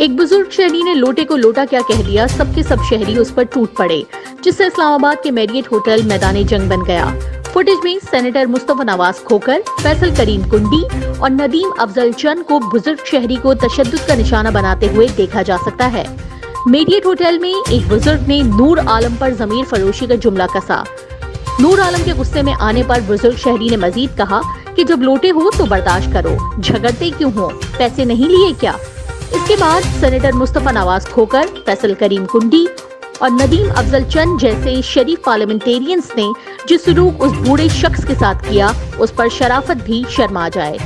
ایک بزرگ شہری نے لوٹے کو لوٹا کیا کہہ دیا، سب کے سب شہری اس پر ٹوٹ پڑے، جس سے اسلام آباد کے میریٹ ہوٹل میدان جنگ بن گیا۔ فوٹیج میں سینیٹر مصطفیٰ نواز کھوکر، فیصل کریم کنڈی اور ندیم افضل چند کو بزرگ شہری کو تشدد کا نشانہ بناتے ہوئے دیکھا جا سکتا ہے۔ میریٹ ہوٹل میں ایک بزرگ نے نور عالم پر ضمیر فروشی کا جملہ کسا۔ نور عالم کے غصے میں آنے پر بزرگ شہری نے مزید کہا کہ جب لوٹے ہو تو برداشت کرو، جھگڑتے کیوں ہو؟ پیسے نہیں لیے کیا؟ اس کے بعد سینیٹر مصطفیٰ نواز کھوکر، فیصل کریم کنڈی اور ندیم افضل چند جیسے شریف پارلیمنٹیرینز نے جس سلوک اس بوڑھے شخص کے ساتھ کیا، اس پر شرافت بھی شرما جائے۔